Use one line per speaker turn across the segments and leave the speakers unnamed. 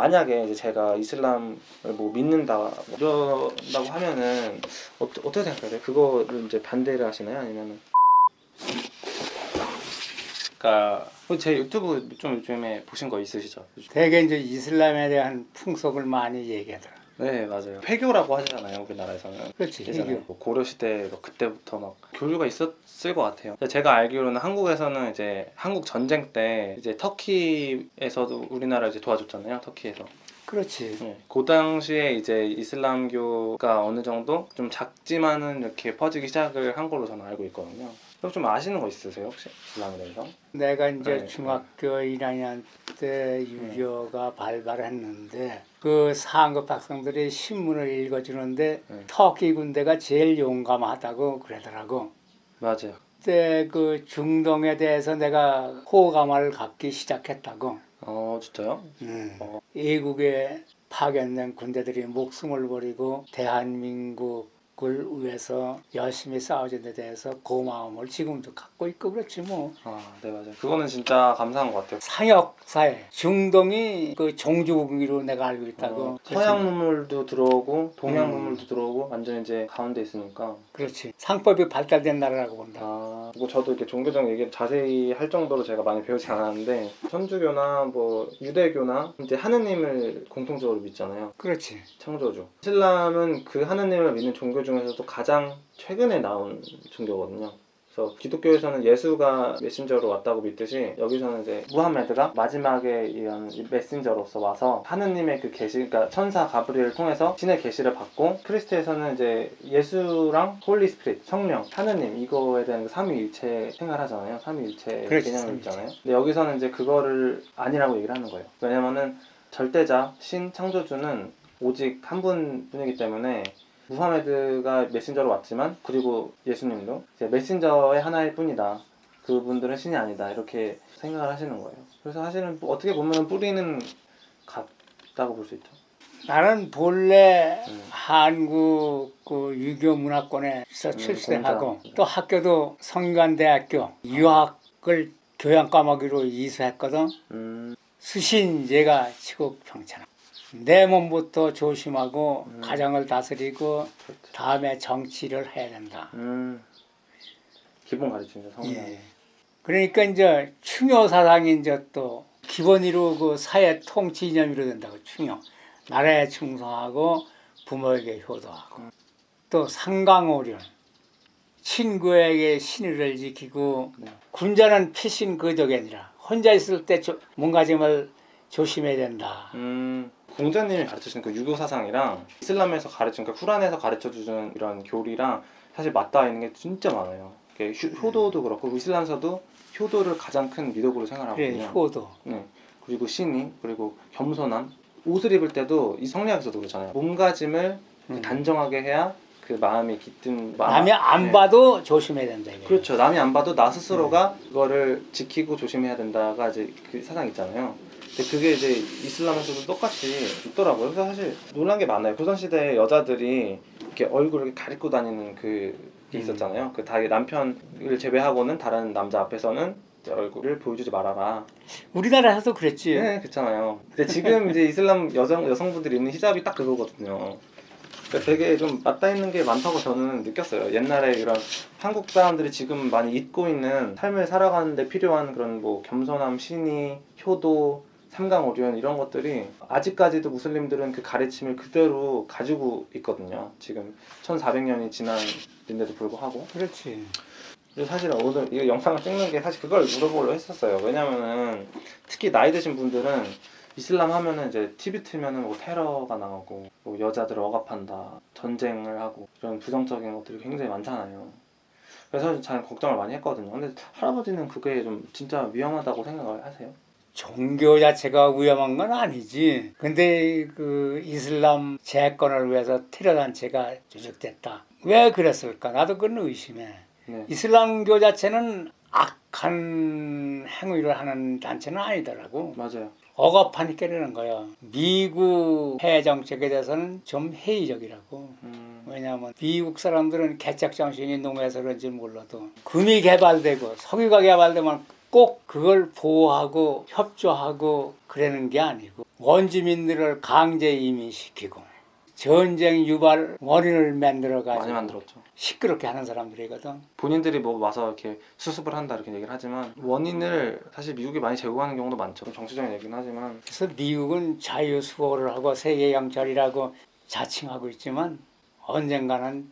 만약에 이제 제가 이슬람을 뭐 믿는다 뭐 이런다고 하면은 어, 어떻게 생각하세요? 그거를 이제 반대를 하시나요? 아니면은 그러니까 제 유튜브 좀 요즘에 보신 거 있으시죠?
대개 이제 이슬람에 대한 풍속을 많이 얘기하더라.
네 맞아요. 회교라고 하잖아요 우리나라에서는.
그렇지, 이게.
뭐 고려 시대 뭐 그때부터 막 교류가 있었을 것 같아요. 제가 알기로는 한국에서는 이제 한국 전쟁 때 이제 터키에서도 우리나라 이제 도와줬잖아요. 터키에서.
그렇지.
네, 그 당시에 이제 이슬람교가 어느 정도 좀 작지만은 이렇게 퍼지기 시작을 한 걸로 저는 알고 있거든요. 좀 아시는 거 있으세요 혹시 이슬람에 대해서?
내가 이제
네.
중학교 1학년 때 유교가 발발했는데 그 상급 학생들이 신문을 읽어주는데
네.
터키 군대가 제일 용감하다고 그러더라고.
맞아요.
그때 그 중동에 대해서 내가 호감을 갖기 시작했다고.
어 진짜요?
음.
어.
외국에 파견된 군대들이 목숨을 버리고 대한민국 을 위해서 열심히 싸워준 데 대해서 고마움을 지금도 갖고 있고 그렇지 뭐.
아 네 맞아요. 그거는 진짜 감사한 것 같아요.
상역 사회 중동이 그 종주국으로 내가 알고 있다고.
어, 서양 문물도 들어오고 동양
음.
문물도 들어오고 완전 이제 가운데 있으니까
그렇지. 상법이 발달된 나라라고 본다.
아, 뭐 저도 이렇게 종교적 얘기를 자세히 할 정도로 제가 많이 배우지 않았는데 천주교나 뭐 유대교나 이제 하느님을 공통적으로 믿잖아요.
그렇지.
창조주. 이슬람은 그 하느님을 믿는 종교 중에서도 가장 최근에 나온 종교거든요. 그래서 기독교에서는 예수가 메신저로 왔다고 믿듯이 여기서는 이제 무함메드가 마지막에 이런 메신저로서 와서 하느님의 그 계시, 그러니까 천사 가브리엘을 통해서 신의 계시를 받고 크리스트에서는 이제 예수랑 Holy Spirit, 성령, 하느님 이거에 대한 그 삼위일체 생활하잖아요. 삼위일체 개념이. 있잖아요. 근데 여기서는 이제 그거를 아니라고 얘기를 하는 거예요. 왜냐면은 절대자, 신, 창조주는 오직 한 분뿐이기 때문에 무하메드가 메신저로 왔지만 그리고 예수님도 이제 메신저의 하나일 뿐이다. 그분들은 신이 아니다. 이렇게 생각을 하시는 거예요. 그래서 사실은 뭐 어떻게 보면 뿌리는 같다고 볼 수 있죠.
나는 본래
음.
한국 그 유교 문화권에서
음,
출세하고
공자.
또 학교도 성균관대학교 유학을 교양 과목으로 이수했거든.
음,
수신제가 치국 평창. 내 몸부터 조심하고
음.
가정을 다스리고
그렇죠.
다음에 정치를 해야 된다.
음, 기본 가르침이죠. 성경.
예. 그러니까 이제 충효 사상이 이제 또 기본으로 그 사회 통치 이념으로 된다고 충효. 나라에 충성하고 부모에게 효도하고 또 상강오륜 친구에게 신의를 지키고
네.
군자는 피신 거적이 아니라 혼자 있을 때 조- 몸가짐을 조심해야 된다.
음, 공자님이 가르치신 그 유교 사상이랑 이슬람에서 가르친 그 쿠란에서 가르쳐 주는 이런 교리랑 사실 맞닿아 있는 게 진짜 많아요. 효도도 그렇고 이슬람에서도 효도를 가장 큰 미덕으로 생각하거든요.
효도.
네. 그리고 신이 그리고 겸손함. 옷을 입을 때도 이 성리학에서도 그렇잖아요. 몸가짐을
음.
단정하게 해야 그 마음이 깃든 마음.
남이 안
네.
봐도 조심해야 된다. 이게.
그렇죠. 남이 안 봐도 나 스스로가 그거를 지키고 조심해야 된다가 이제 그 사상 있잖아요. 근데 그게 이제 이슬람에서도 똑같이 있더라고요. 그래서 사실 놀란 게 많아요. 조선시대에 여자들이 이렇게 얼굴을 가리고 다니는 그게
음.
있었잖아요. 그다 남편을 제외하고는 다른 남자 앞에서는 얼굴을 보여주지 말아라.
우리나라에서도 그랬지.
네, 그렇잖아요. 근데 지금 이제 이슬람 여성 여성분들이 입는 히잡이 딱 그거거든요. 그러니까 되게 좀 맞닿아 있는 게 많다고 저는 느꼈어요. 옛날에 이런 한국 사람들이 지금 많이 잊고 있는 삶을 살아가는데 필요한 그런 뭐 겸손함, 신의, 효도, 삼강오륜 이런 것들이 아직까지도 무슬림들은 그 가르침을 그대로 가지고 있거든요. 지금 1400년이 지난인데도 불구하고.
그렇지.
사실 오늘 이 영상을 찍는 게 사실 그걸 물어보려고 했었어요. 왜냐면은 특히 나이 드신 분들은 이슬람 하면은 이제 TV 틀면은 뭐 테러가 나오고 뭐 여자들 억압한다, 전쟁을 하고 이런 부정적인 것들이 굉장히 많잖아요. 그래서 잘 걱정을 많이 했거든요. 근데 할아버지는 그게 좀 진짜 위험하다고 생각을 하세요?
종교 자체가 위험한 건 아니지. 근데 그 이슬람 재건을 위해서 테러 단체가 조직됐다. 왜 그랬을까? 나도 그건 의심해.
네.
이슬람교 자체는 악한 행위를 하는 단체는 아니더라고.
맞아요.
억압하니까 이러는 거야. 미국 해외 정책에 대해서는 좀 회의적이라고.
음,
왜냐하면 미국 사람들은 개척 정신이 농해서 그런지 몰라도 금이 개발되고 석유가 개발되면 꼭 그걸 보호하고 협조하고 그러는 게 아니고 원주민들을 강제 이민시키고 전쟁 유발 원인을 만들어
많이
가지고
만들었죠.
시끄럽게 하는 사람들이거든.
본인들이 뭐 와서 이렇게 수습을 한다 이렇게 얘기를 하지만 원인을 사실 미국이 많이 제공하는 경우도 많죠. 좀 정치적인 얘기는 하지만
그래서 미국은 자유 수호를 하고 세계 영철이라고 자칭하고 있지만 언젠가는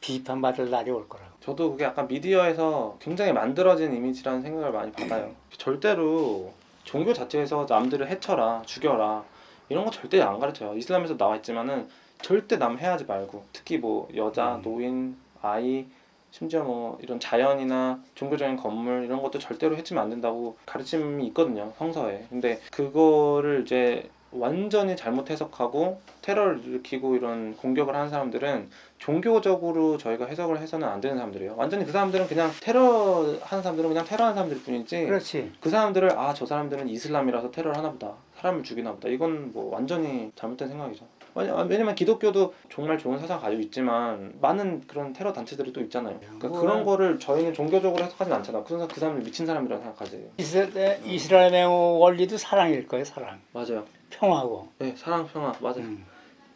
비판받을 날이 올 거라고.
저도 그게 약간 미디어에서 굉장히 만들어진 이미지라는 생각을 많이 받아요. 절대로 종교 자체에서 남들을 해쳐라, 죽여라 이런 거 절대 안 가르쳐요. 이슬람에서 나와 있지만은 절대 남 해하지 말고 특히 뭐 여자,
음.
노인, 아이 심지어 뭐 이런 자연이나 종교적인 건물 이런 것도 절대로 해치면 안 된다고 가르침이 있거든요 성서에. 근데 그거를 이제 완전히 잘못 해석하고 테러를 일으키고 이런 공격을 하는 사람들은 종교적으로 저희가 해석을 해서는 안 되는 사람들이에요. 완전히 그 사람들은 그냥 테러 하는 사람들은 그냥 테러 하는 사람들 뿐이지
그렇지.
그 사람들을 아 저 사람들은 이슬람이라서 테러를 하나 보다 사람을 죽이나 보다 이건 뭐 완전히 잘못된 생각이죠. 왜냐- 왜냐면 기독교도 정말 좋은 사상 가지고 있지만 많은 그런 테러 단체들이 또 있잖아요. 그러니까 그런 거를 저희는 종교적으로 해석하진 않잖아. 그, 사람- 그 사람들 미친 사람이라고 생각하지.
이스라- 이스라엘의 원리도 사랑일 거예요. 사랑.
맞아요.
평화고.
네, 사랑 평화 맞아요.
음.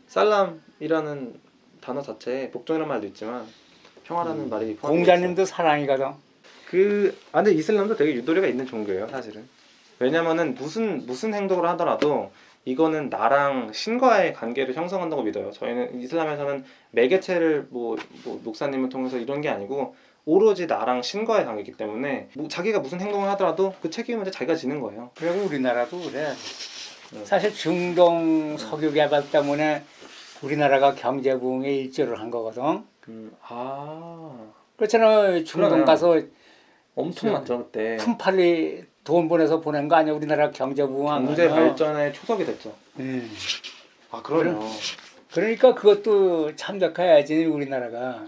살람이라는 단어 자체에 복종이라는 말도 있지만 평화라는
음.
말이.
공자님도 사랑이거든.
그 아, 근데 이슬람도 되게 유도리가 있는 종교예요, 사실은. 왜냐면은 무슨 무슨 행동을 하더라도 이거는 나랑 신과의 관계를 형성한다고 믿어요. 저희는 이슬람에서는 매개체를 뭐, 뭐 목사님을 통해서 이런 게 아니고 오로지 나랑 신과의 관계이기 때문에 뭐 자기가 무슨 행동을 하더라도 그 책임은 자기가 지는 거예요.
그리고 우리나라도 그래.
네.
사실 중동 석유 개발 때문에 우리나라가 경제 부흥에 일조를 한 거거든.
음, 아
그렇잖아. 중동. 가서
엄청 났죠 그때.
큰 팔이 돈 보내서 보낸 거 아니야? 우리나라 경제 부흥한
경제? 발전의 초석이 됐죠.
음.
아 그러네요.
그러니까 그것도 참작해야지 우리나라가.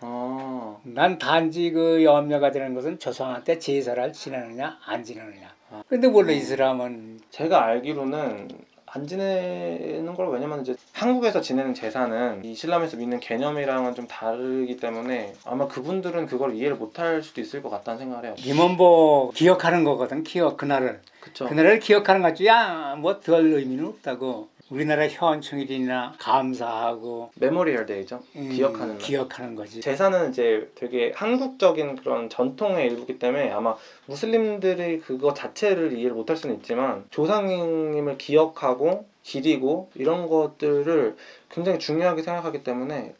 아
난 단지 그 염려가 되는 것은 조상한테 제사를 지내느냐 안 지내느냐.
아.
근데 원래 이슬람은
제가 알기로는 안 지내는 걸 왜냐면 이제 한국에서 지내는 제사는 이 이슬람에서 믿는 개념이랑은 좀 다르기 때문에 아마 그분들은 그걸 이해를 못할 수도 있을 것 같다는 생각을 해요.
임원보 기억하는 거거든. 기억 그날을.
그쵸?
그날을 기억하는 거지. 야뭐 별 의미는 없다고. 우리나라 현충일이나 감사하고
Memorial Day죠.
음,
기억하는 날.
기억하는 거지.
제사는 이제 되게 한국적인 그런 전통의 일부기 때문에 아마 무슬림들이 그거 자체를 이해를 못할 수는 있지만 조상님을 기억하고 기리고 이런 것들을 굉장히 중요하게 생각하기 때문에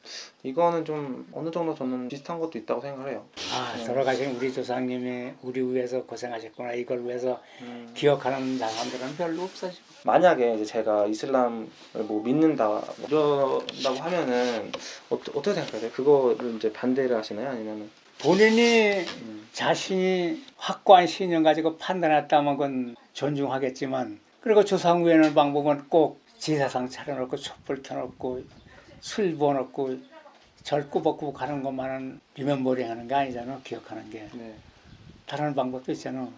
이거는 좀 어느 정도 저는 비슷한 것도 있다고 생각을 해요.
아
네.
돌아가신 우리 조상님이 우리 위해서 고생하셨구나. 이걸 위해서
음.
기억하는 사람들은 별로 없어 지금.
만약에 이제 제가 이슬람을 뭐 믿는다 뭐 이런다고 하면은 어, 어떻게 생각하세요? 그거를 이제 반대를 하시나요? 아니면은
본인이
음.
자신이 확고한 신념 가지고 판단했다면 그건 존중하겠지만 그리고 조상 구하는 방법은 꼭 제사상 차려놓고 촛불 켜놓고 술 부어놓고 절 꾸벅꾸벅 하는 것만은 리멤버리 하는 게 아니잖아 기억하는 게
네.
다른 방법도 있잖아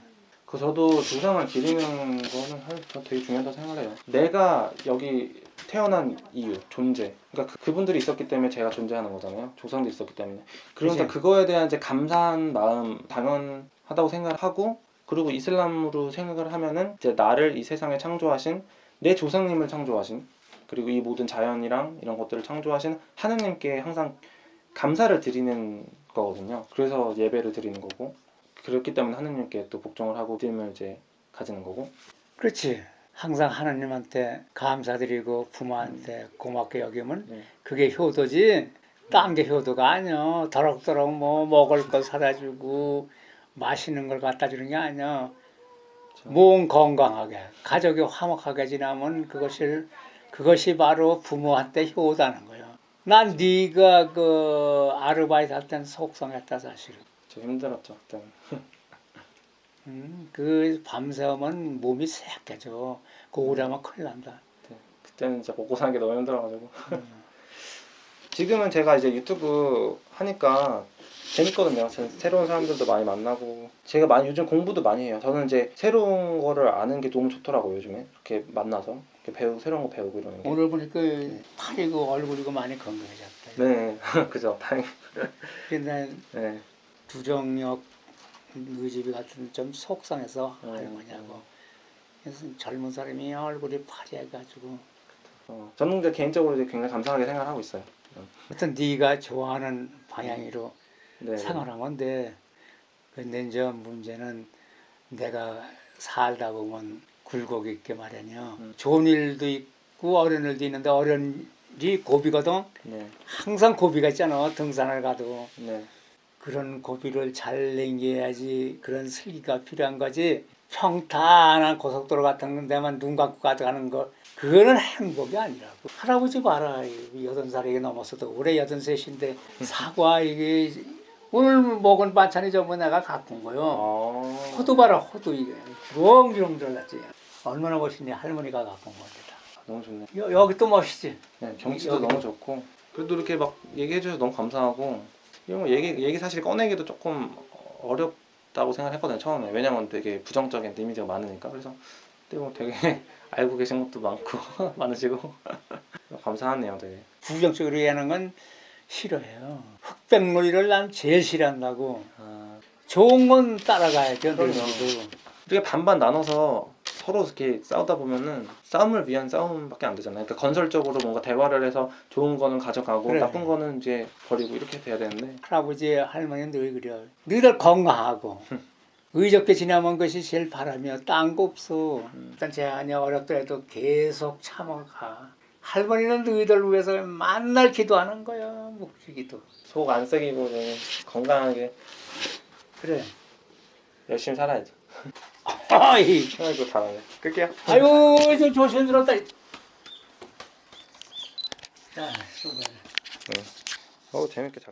그 저도 조상을 기리는 거는 할- 되게 중요하다고 생각을 해요. 내가 여기 태어난 이유, 존재. 그러니까 그, 분들이 있었기 때문에 제가 존재하는 거잖아요. 조상도 있었기 때문에. 그러니까. 그거에 대한 이제 감사한 마음 당연하다고 생각을 하고 그리고 이슬람으로 생각을 하면은 이제 나를 이 세상에 창조하신 내 조상님을 창조하신 그리고 이 모든 자연이랑 이런 것들을 창조하신 하느님께 항상 감사를 드리는 거거든요. 그래서 예배를 드리는 거고 그렇기 때문에 하느님께 또 복종을 하고 믿음을 이제 가지는 거고.
그렇지. 항상 하나님한테 감사드리고 부모한테 고맙게 여기면
네.
그게 효도지. 딴 게 효도가 아니야 더럭더럭 뭐 먹을 거 사다 주고 맛있는 걸 갖다 주는 게 아니야.
그렇죠.
몸 건강하게 가족이 화목하게 지나면 그것이 그것이 바로 부모한테 효도하는 거야. 난 네가 그 아르바이트 할 때는 속상했다 사실은.
좀 힘들었죠 그때는.
음, 그 밤새우면 몸이 새약해져 그 오래하면 큰일 난다.
그때는 진짜 먹고 사는 게 너무 힘들어가지고.
음.
지금은 제가 이제 유튜브 하니까 재밌거든요. 제- 새로운 사람들도 많이 만나고. 제가 많이 요즘 공부도 많이 해요. 저는 이제 새로운 거를 아는 게 너무 좋더라고요 요즘에. 이렇게 만나서. 이렇게 배우 새로운 거 배우고 이러는 게.
오늘 보니까 팔이고 얼굴이고 많이 건강해졌다.
네, 그죠. 다행.
근데
네.
두정역 의집이 같은 좀 속상해서
음,
하는 거냐고. 그래서 젊은 사람이 얼굴이 파래가지고.
어, 저는 개인적으로 굉장히 감사하게 생각하고 있어요.
어떤 네가 좋아하는 방향으로
네.
생활한 건데 근데 이제 문제는 내가 살다 보면 굴곡이 있게 마련이요.
음.
좋은 일도 있고 어려운 일도 있는데 어려운 일이 고비거든.
네.
항상 고비가 있잖아. 등산을 가도
네.
그런 고비를 잘 넘겨야지 그런 슬기가 필요한 거지. 평탄한 고속도로 같은 데만 눈 감고 가져가는 거 그거는 행복이 아니라고. 할아버지 봐라. 여든 살이 넘었어도 올해 여든 셋인데 사과 이게 오늘 먹은 반찬이 전부 내가 갖고 온 거요.
어.
호두 봐라 호두 이게 주렁주렁 들어갔지. 얼마나 멋있니 할머니가 갖고 온 건데다.
너무 좋네.
여, 여기 또 멋있지.
네, 경치도
여기-
너무 좋고 그래도 이렇게 막 얘기해 주셔서 너무 감사하고 이런 거 얘기 얘기 사실 꺼내기도 조금 어렵다고 생각했거든요 처음에 왜냐면 되게 부정적인 이미지가 많으니까 그래서 근데 뭐 되게 알고 계신 것도 많고 많으시고 감사하네요 되게
부정적으로 얘기하는 건 싫어해요. 흑백놀이를 난 제일 싫어한다고.
아,
좋은 건 따라가야죠.
이렇게 반반 나눠서 서로 이렇게 싸우다 보면은 싸움을 위한 싸움밖에 안 되잖아요. 그러니까 건설적으로 뭔가 대화를 해서 좋은 거는 가져가고
그래.
나쁜 거는 이제 버리고 이렇게 돼야 되는데
할아버지 할머니는 늘 그래요. 너희들 건강하고 의적게 지나면 것이 제일 바람이야. 딴거 없어.
음.
일단 제한이 어렵더라도 계속 참아가. 할머니는 너희들 위해서 만날 기도하는 거야. 묵주기도.
속 안 썩이고 건강하게
그래.
열심히 살아야죠.
아이,
아이고 잘하네. 끌게요.
아유, 저 조심스럽다. 자, 수고해.
어 재밌게 잘.